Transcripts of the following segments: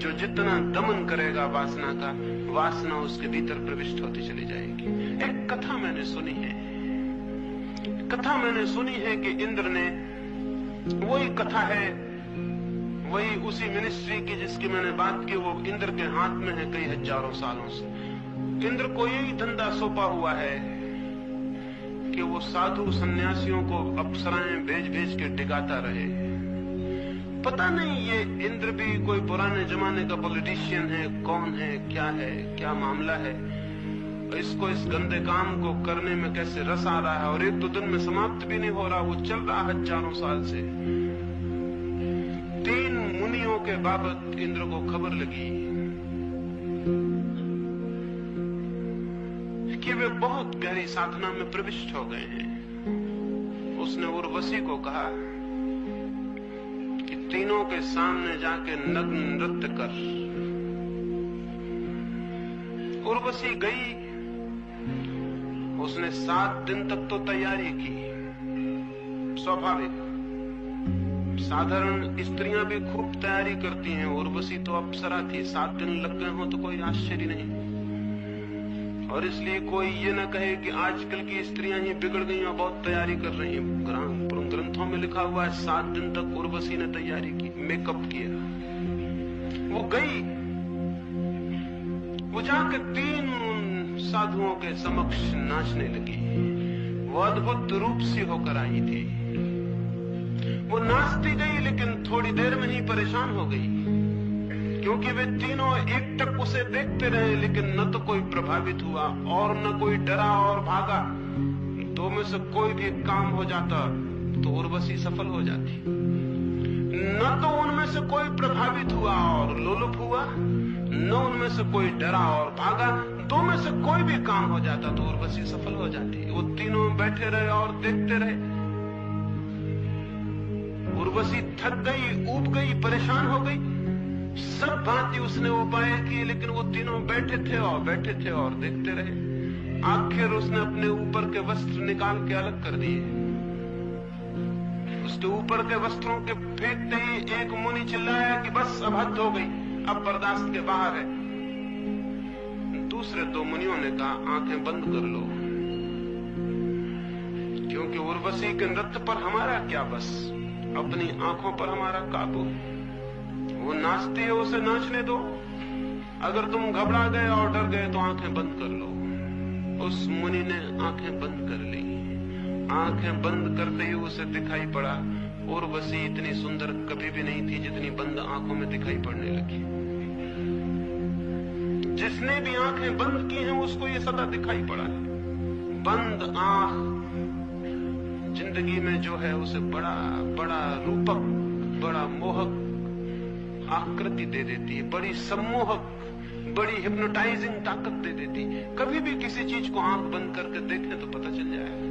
जो जितना दमन करेगा वासना का, वासना उसके भीतर प्रविष्ट होती चली जाएगी। एक कथा मैंने सुनी है। कथा मैंने सुनी है कि इंद्र ने वही कथा है, वही उसी मिनिस्ट्री की जिसकी मैंने बात की, वो इंद्र के हाथ में है कई हज़ारों सालों से। इंद्र को यही धंधा सौंपा हुआ है कि वो साधु सन्यासियों को अप्सराएँ भेज भेज के टिकाता रहे। पता नहीं ये इंद्र भी कोई पुराने जमाने का पॉलिटिशियन है, कौन है, क्या है, क्या मामला है? इसको इस गंदे काम को करने में कैसे रस आ रहा है? और एक दो दिन में समाप्त भी नहीं हो रहा, वो चल रहा हज़ारों साल से। तीन मुनियों के बाबत इंद्र को खबर लगी। कि वे बहुत गहरी साधना में प्रविष्ट हो गए हैं। उसने उर्वशी को कहा तीनों के सामने जाके नग्न नृत्य कर। उर्वशी गई। उसने सात दिन तक तो तैयारी की। स्वाभाविक। साधारण स्त्रियाँ भी खूब तैयारी करती हैं। उर्वशी तो अप्सरा थी। सात दिन लग गए हो तो कोई आश्चर्य नहीं। और इसलिए कोई ये न कहे कि आजकल की स्त्रियाँ ही बिगड़ गई और बहुत तैयारी कर रही हैं। ग्रंथों में लिखा हुआ है, सात दिन तक उर्वशी ने तैयारी की, मेकअप किया। वो गई। वो जाके तीन साधुओं के समक्ष नाचने लगी। वो अद्भुत रूप से होकर आई थी। वो नाचती गई, लेकिन थोड़ी देर में ही परेशान हो गई। क्योंकि वे तीनों एक टक उसे देखते रहे, लेकिन न तो कोई प्रभावित हुआ और न कोई डरा और भागा। दो में से कोई भी काम हो जाता तो उर्वशी सफल हो जाती। न तो उनमें से कोई प्रभावित हुआ और लोलुप हुआ, न उनमें से कोई डरा और भागा। दो में से कोई भी काम हो जाता तो उर्वशी सफल हो जाती। वो तीनों बैठे रहे और देखते रहे। उर्वशी थक गई, ऊब गई, परेशान हो गई। सब भांति उसने उपाय किए लेकिन वो तीनों बैठे थे और बैठे थे और देखते रहे। आखिर उसने अपने ऊपर के वस्त्र निकाल के अलग कर दिए। उसके ऊपर के वस्त्रों के फेंकते ही एक मुनि चिल्लाया कि बस, अब हद हो गई, अब बर्दाश्त के बाहर है। दूसरे दो मुनियों ने कहा, आँखें बंद कर लो। क्योंकि उर्वशी के नृत्य पर हमारा क्या बस? अपनी आँखों पर हमारा काबू। वो नाचती है, उसे नाचने दो। अगर तुम घबरा गए और डर गए तो आँखें बंद कर लो। उस मुनि ने आँखें बंद कर ली। आँखें बंद करते ही उसे दिखाई पड़ा उर्वशी इतनी सुंदर कभी भी नहीं थी जितनी बंद आँखों में दिखाई पड़ने लगी। जिसने भी आँखें बंद की हैं, उसको ये सदा दिखाई पड़ा है। बंद आँख ज़िंदगी में जो है, उसे बड़ा बड़ा रूपक, बड़ा मोहक आकृति दे देती है, बड़ी सम्मोहक, बड़ी हिप्नोटाइजिंग ताकत दे देती कभी भी किसी चीज़ को आँख बंद करके देखें तो पता चल जाएगा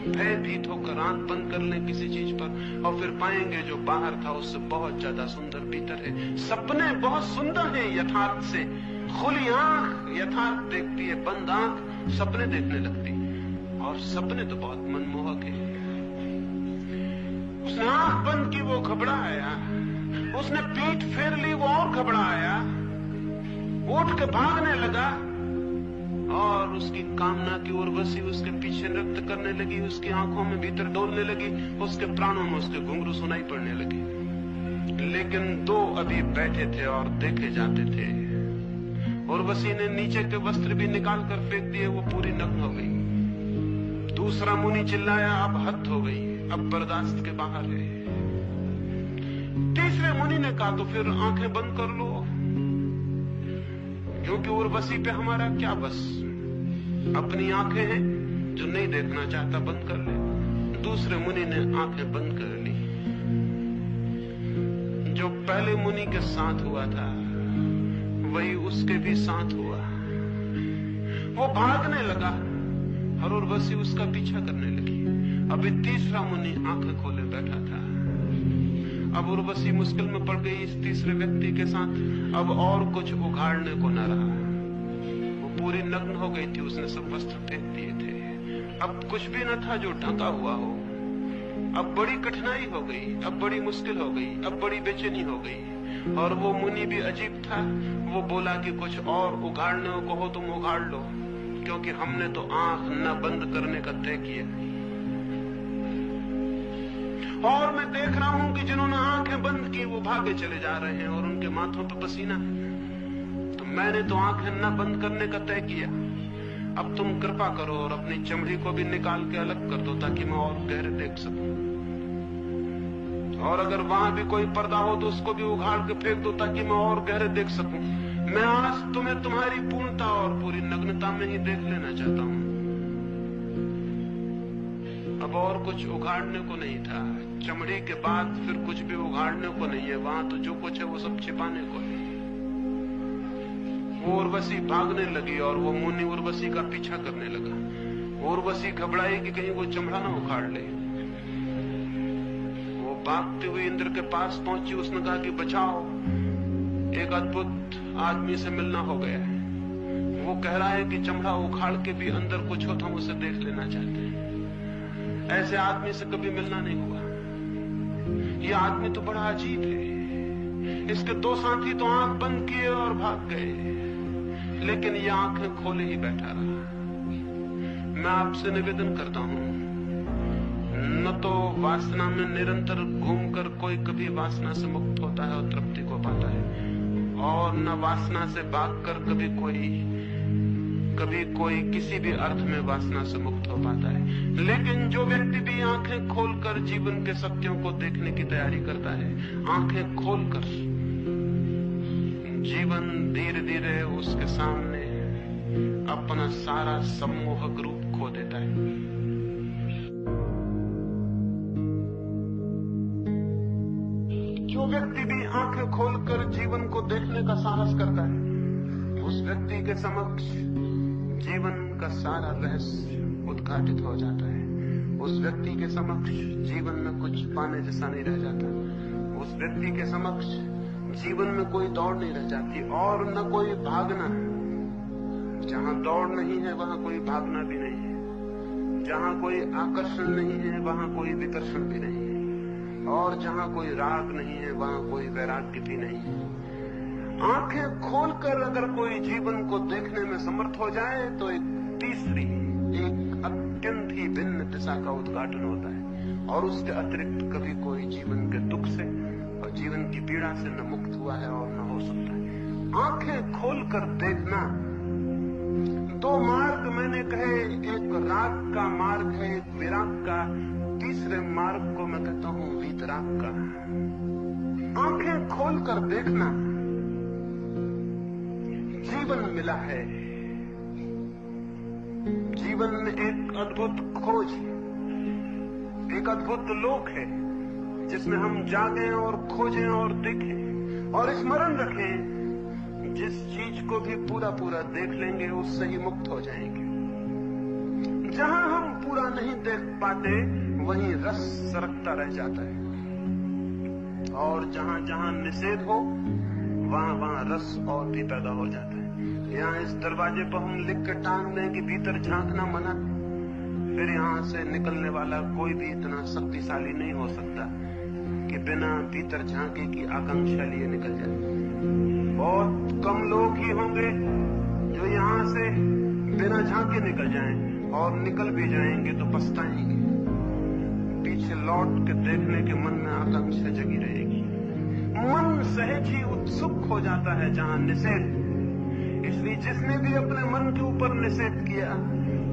भयभीत होकर आँख बंद कर लें किसी चीज़ पर, और फिर पाएँगे जो बाहर था उससे बहुत ज़्यादा सुंदर भीतर है। सपने बहुत सुंदर हैं यथार्थ से। खुली आँख यथार्थ देखती है, बंद आँख सपने देखने लगती और सपने तो बहुत मनमोहक है। उसने आँख बंद की वो घबराया उसने पीठ फेर ली, वो और घबराया। उठ के भागने लगा और उसकी कामना की उर्वशी उसके पीछे नृत्य करने लगी, उसकी आँखों में भीतर डोलने लगी, उसके प्राणों में उसके घुंघरू सुनाई पड़ने लगे। लेकिन दो अभी बैठे थे और देखे जाते थे। उर्वशी ने नीचे के वस्त्र भी निकाल कर फेंक दिए, वो पूरी नग्न हो गई। दूसरा मुनि चिल्लाया, अब हद हो गई, अब बर्दाश्त के बाहर है। तीसरे मुनि ने कहा तो फिर आँखें बंद कर लो। क्योंकि उर्वशी पे हमारा क्या बस? अपनी आँखें हैं जो नहीं देखना चाहता, बंद कर ले। दूसरे मुनि ने आँखें बंद कर ली। जो पहले मुनि के साथ हुआ था, वही उसके भी साथ हुआ। वो भागने लगा और उर्वशी उसका पीछा करने लगी। अभी तीसरा मुनि आँखें खोले बैठा था। अब उर्वशी मुश्किल में पड़ गई इस तीसरे व्यक्ति के साथ। अब और कुछ उघाड़ने को न रहा। वो पूरी नग्न हो गई थी, उसने सब वस्त्र फेंक दिए थे। अब कुछ भी न था जो ढका हुआ हो। अब बड़ी कठिनाई हो गई, अब बड़ी मुश्किल हो गई, अब बड़ी बेचैनी हो गई। और वो मुनि भी अजीब था। वो बोला कि कुछ और उगाड़ने को हो, तुम उगाड़ लो, क्योंकि हमने तो आँख न बंद करने का तय किया। और मैं देख रहा हूँ कि जिन्होंने आँखें बंद की, वो भागे चले जा रहे हैं और उनके माथों पर पसीना। तो मैंने तो आँखें न बंद करने का तय किया। अब तुम कृपा करो और अपनी चमड़ी को भी निकाल के अलग कर दो ताकि मैं और गहरे देख सकूँ। और अगर वहाँ भी कोई पर्दा हो तो उसको भी उघाड़ के फेंक दो ताकि मैं और गहरे देख सकूँ। मैं आज तुम्हें तुम्हारी पूर्णता और पूरी नग्नता में ही देख लेना चाहता हूँ। अब और कुछ उघाड़ने को नहीं था, चमड़ी के बाद फिर कुछ भी उघाड़ने को नहीं है, वहाँ तो जो कुछ है वो सब छिपाने को है। वो उर्वशी भागने लगी और वो मुनि उर्वशी का पीछा करने लगा। उर्वशी घबराई कि कहीं वो चमड़ा ना उखाड़ ले। वो भागते हुए इंद्र के पास पहुँची, उसने कहा कि बचाओ, एक अद्भुत आदमी से मिलना हो गया है। वो कह रहा है कि चमड़ा उखाड़ के भी अंदर कुछ हो तो हम उसे देख लेना चाहते हैं। ऐसे आदमी से कभी मिलना नहीं हुआ। ये आदमी तो बड़ा अजीब है। इसके दो साथी तो आँख बंद किए और भाग गए। लेकिन ये आँखें खोले ही बैठा रहा। मैं आपसे निवेदन करता हूँ, न तो वासना में निरंतर घूमकर कोई कभी वासना से मुक्त होता है और तृप्ति को पाता है, और न वासना से भागकर कभी कोई कभी कोई किसी भी अर्थ में वासना से मुक्त हो पाता है। लेकिन जो व्यक्ति भी आँखें खोलकर जीवन के सत्यों को देखने की तैयारी करता है, आँखें खोलकर जीवन धीरे धीरे उसके सामने अपना सारा सम्मोहक रूप खो देता है। जो व्यक्ति भी आँखें खोलकर जीवन को देखने का साहस करता है, उस व्यक्ति के समक्ष जीवन का सारा रहस्य उद्घाटित हो जाता है। उस व्यक्ति के समक्ष जीवन में कुछ पाने जैसा नहीं रह जाता। उस व्यक्ति के समक्ष जीवन में कोई दौड़ नहीं रह जाती और न कोई भागना। जहाँ दौड़ नहीं है, वहाँ कोई भागना भी नहीं है। जहाँ कोई आकर्षण नहीं है, वहाँ कोई विकर्षण भी नहीं है। और जहाँ कोई राग नहीं है, वहाँ कोई वैराग्य भी नहीं है। आँखें खोलकर अगर कोई जीवन को देखने में समर्थ हो जाए तो एक तीसरी, एक अत्यंत ही भिन्न दिशा का उद्घाटन होता है। और उसके अतिरिक्त कभी कोई जीवन के दुख से और जीवन की पीड़ा से न मुक्त हुआ है और न हो सकता है। आँखें खोलकर देखना, दो मार्ग मैंने कहे, एक राग का मार्ग है, एक विराग का। तीसरे मार्ग को मैं कहता हूँ, वीतराग का। आँखें खोलकर देखना जीवन मिला है। जीवन एक अद्भुत खोज एक अद्भुत लोक है, जिसमें हम जागे और खोजें और देखें और स्मरण रखें। जिस चीज़ को भी पूरा पूरा देख लेंगे, उससे ही मुक्त हो जाएँगे। जहाँ हम पूरा नहीं देख पाते, वहीं रस सरकता रह जाता है। और जहाँ जहाँ निषेध हो वहाँ वहाँ रस और भी पैदा हो जाता है। यहाँ इस दरवाजे पर हम लिख कर टांग दें कि भीतर झांकना मना। फिर यहाँ से निकलने वाला कोई भी इतना शक्तिशाली नहीं हो सकता कि बिना भीतर झांके की आकांक्षा लिए निकल जाए। बहुत कम लोग ही होंगे जो यहाँ से बिना झांके निकल जाएँ और निकल भी जाएँगे तो पछताएँगे। पीछे लौट के देखने के मन में आकांक्षा जगी रहेगी। मन सहज ही उत्सुक हो जाता है जहाँ निषेध। इसलिए जिसने भी अपने मन के ऊपर निषेध किया,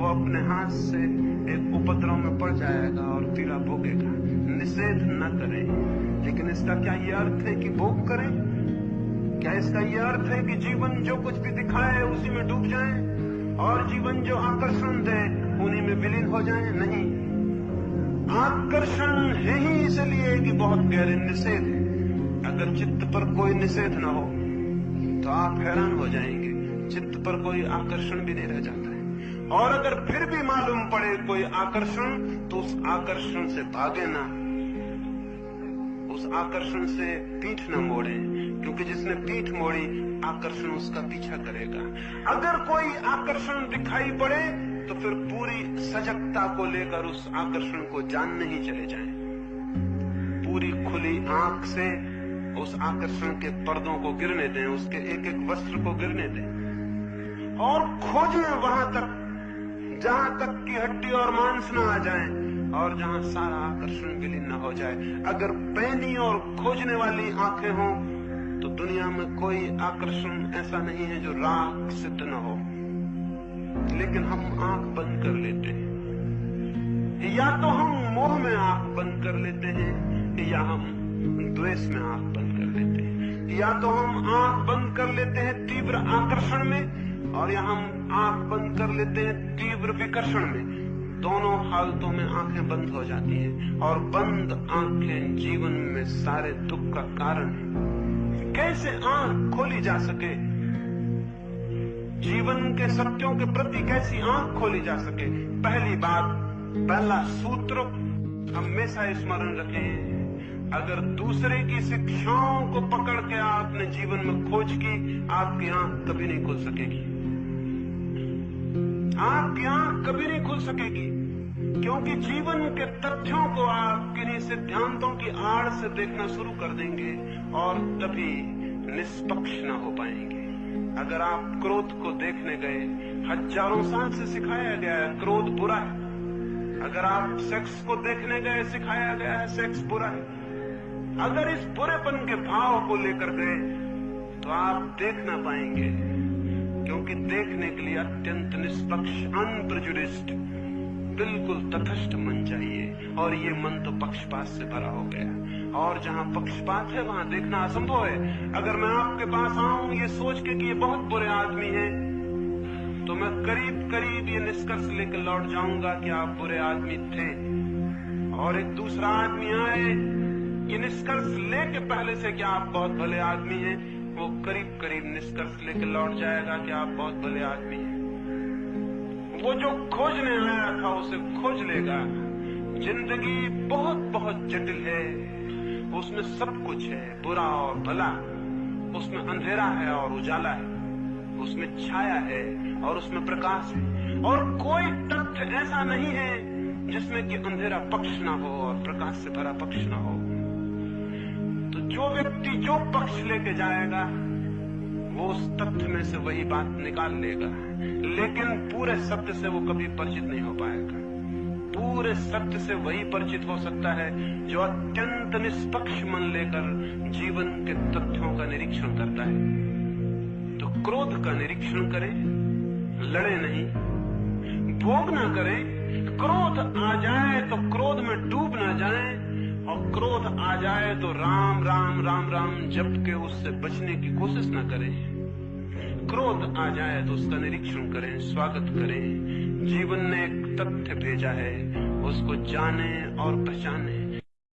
वो अपने हाथ से एक उपद्रव में पड़ जाएगा और पीड़ा भोगेगा। निषेध न करें। लेकिन इसका क्या ये अर्थ है कि भोग करें? क्या इसका ये अर्थ है कि जीवन जो कुछ भी दिखाए उसी में डूब जाए? और जीवन जो आकर्षण दे, उन्हीं में विलीन हो जाए? नहीं। आकर्षण है ही इसलिए कि बहुत गहरे निषेध चित्त पर कोई निषेध ना हो तो आप हैरान हो जाएँगे। चित्त पर कोई आकर्षण भी नहीं रह जाता है। और अगर फिर भी मालूम पड़े कोई आकर्षण तो उस आकर्षण से भागे ना। उस आकर्षण से पीठ न मोड़े, क्योंकि जिसने पीठ मोड़ी, आकर्षण उसका पीछा करेगा। अगर कोई आकर्षण दिखाई पड़े तो फिर पूरी सजगता को लेकर उस आकर्षण को जानने ही चले जाएँ। पूरी खुली आँख से उस आकर्षण के पर्दों को गिरने दें, उसके एक एक वस्त्र को गिरने दें। और खोजें वहाँ तक, जहाँ तक की हड्डी और मांस न आ जाए, और जहाँ सारा आकर्षण विलीन न हो जाए। अगर पैनी और खोजने वाली आँखें हों तो दुनिया में कोई आकर्षण ऐसा नहीं है जो राख सिद्ध न हो। लेकिन हम आँख बंद कर लेते हैं। या तो हम मोह में आँख बंद कर लेते हैं, या हम द्वेष में आँख बंद या तो हम आँख बंद कर लेते हैं तीव्र आकर्षण में, और या हम आँख बंद कर लेते हैं तीव्र विकर्षण में। दोनों हालतों में आँखें बंद हो जाती हैं, और बंद आँखें जीवन में सारे दुख का कारण है। कैसे आँख खोली जा सके? जीवन के सत्यों के प्रति कैसी आँख खोली जा सके? पहली बात, पहला सूत्र हमेशा स्मरण रखें। अगर दूसरे की शिक्षाओं को पकड़ के आपने जीवन में खोज की, आपकी आँख कभी नहीं खुल सकेगी। आपकी आँख कभी नहीं खुल सकेगी, क्योंकि जीवन के तथ्यों को आप किन्हीं सिद्धांतों की आड़ से देखना शुरू कर देंगे और तभी निष्पक्ष न हो पाएँगे। अगर आप क्रोध को देखने गए, हज़ारों साल से सिखाया गया है, क्रोध बुरा है। अगर आप सेक्स को देखने गए, सिखाया गया है, सेक्स बुरा है। अगर इस बुरेपन के भाव को लेकर गए तो आप देख ना पाएँगे, क्योंकि देखने के लिए अत्यंत निष्पक्ष अनप्रजुडिस्ट बिल्कुल तथस्थ मन चाहिए। और ये मन तो पक्षपात से भरा हो गया। और जहाँ पक्षपात है, वहाँ देखना असंभव है। अगर मैं आपके पास आऊँ, ये सोच के कि ये बहुत बुरे आदमी हैं तो मैं करीब करीब ये निष्कर्ष लेकर लौट जाऊँगा कि आप बुरे आदमी थे। और एक दूसरा आदमी आए निष्कर्ष लेके पहले से कि आप बहुत भले आदमी हैं, वो करीब करीब निष्कर्ष लेके लौट जाएगा कि आप बहुत भले आदमी हैं। वो जो खोजने आया था, उसे खोज लेगा। ज़िंदगी बहुत बहुत जटिल है। उसमें सब कुछ है, बुरा और भला। उसमें अंधेरा है और उजाला है। उसमें छाया है और उसमें प्रकाश है। और कोई तथ्य ऐसा नहीं है जिसमें कि अंधेरा पक्ष ना हो और प्रकाश से भरा पक्ष ना हो। तो जो व्यक्ति जो पक्ष लेके जाएगा, वो उस तथ्य में से वही बात निकाल लेगा। लेकिन पूरे सत्य से वो कभी परिचित नहीं हो पाएगा। पूरे सत्य से वही परिचित हो सकता है जो अत्यंत निष्पक्ष मन लेकर जीवन के तथ्यों का निरीक्षण करता है। तो क्रोध का निरीक्षण करें, लड़े नहीं, भोग ना करें, क्रोध आ जाए तो क्रोध में डूब ना जाए और क्रोध आ जाए तो राम राम राम राम जप के उससे बचने की कोशिश ना करें। क्रोध आ जाए तो उसका निरीक्षण करें, स्वागत करें। जीवन ने एक तथ्य भेजा है, उसको जाने और पहचाने।